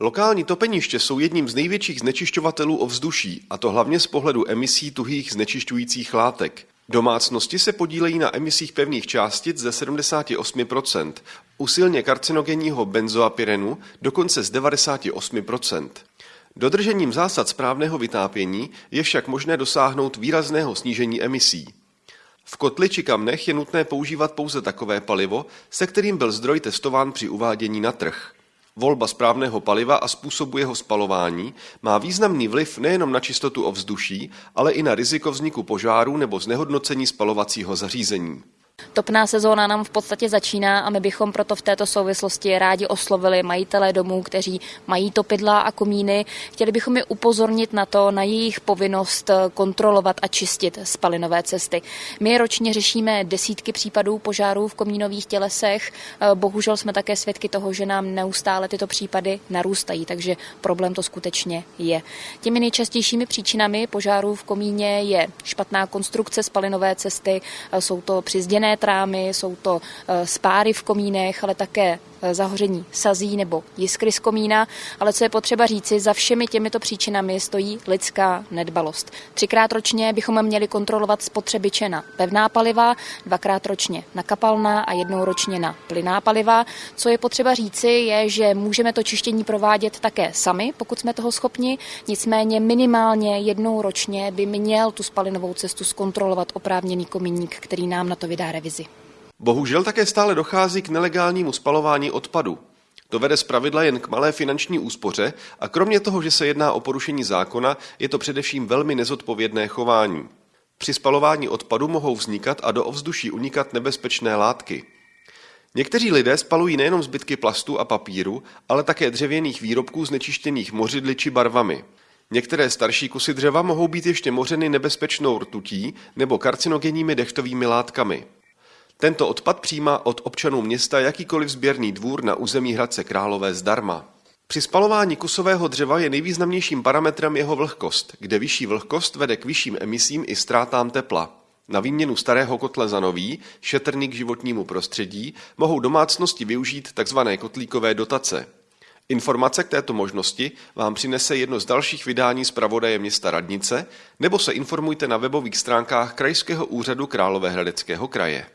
Lokální topeniště jsou jedním z největších znečišťovatelů ovzduší, a to hlavně z pohledu emisí tuhých znečišťujících látek. Domácnosti se podílejí na emisích pevných částic ze 78%, u silně karcinogenního benzoapyrenu dokonce z 98%. Dodržením zásad správného vytápění je však možné dosáhnout výrazného snížení emisí. V kotli či kamnech je nutné používat pouze takové palivo, se kterým byl zdroj testován při uvádění na trh. Volba správného paliva a způsobu jeho spalování má významný vliv nejenom na čistotu ovzduší, ale i na riziko vzniku požáru nebo znehodnocení spalovacího zařízení. Topná sezóna nám v podstatě začíná a my bychom proto v této souvislosti rádi oslovili majitele domů, kteří mají topidla a komíny. Chtěli bychom je upozornit na to, na jejich povinnost kontrolovat a čistit spalinové cesty. My ročně řešíme desítky případů požárů v komínových tělesech. Bohužel jsme také svědky toho, že nám neustále tyto případy narůstají, takže problém to skutečně je. Těmi nejčastějšími příčinami požárů v komíně je špatná konstrukce spalinové cesty, jsou to přizděné jiné trámy, jsou to eh, spáry v komínech, ale také zahoření sazí nebo jiskry z komína, ale co je potřeba říci, za všemi těmito příčinami stojí lidská nedbalost. Třikrát ročně bychom měli kontrolovat spotřebiče na pevná paliva, dvakrát ročně na kapalná a jednou ročně na plyná paliva. Co je potřeba říci, je, že můžeme to čištění provádět také sami, pokud jsme toho schopni, nicméně minimálně jednou ročně by měl tu spalinovou cestu zkontrolovat oprávněný komíník, který nám na to vydá revizi. Bohužel také stále dochází k nelegálnímu spalování odpadu. To vede zpravidla jen k malé finanční úspoře a kromě toho, že se jedná o porušení zákona, je to především velmi nezodpovědné chování. Při spalování odpadu mohou vznikat a do ovzduší unikat nebezpečné látky. Někteří lidé spalují nejenom zbytky plastu a papíru, ale také dřevěných výrobků znečištěných mořidly či barvami. Některé starší kusy dřeva mohou být ještě mořeny nebezpečnou rtutí nebo karcinogenními dechtovými látkami. Tento odpad přijímá od občanů města jakýkoliv sběrný dvůr na území Hradce Králové zdarma. Při spalování kusového dřeva je nejvýznamnějším parametrem jeho vlhkost, kde vyšší vlhkost vede k vyšším emisím i ztrátám tepla. Na výměnu starého kotle za nový, šetrný k životnímu prostředí, mohou domácnosti využít tzv. kotlíkové dotace. Informace k této možnosti vám přinese jedno z dalších vydání zpravodaje města Radnice, nebo se informujte na webových stránkách Krajského úřadu Královéhradeckého kraje.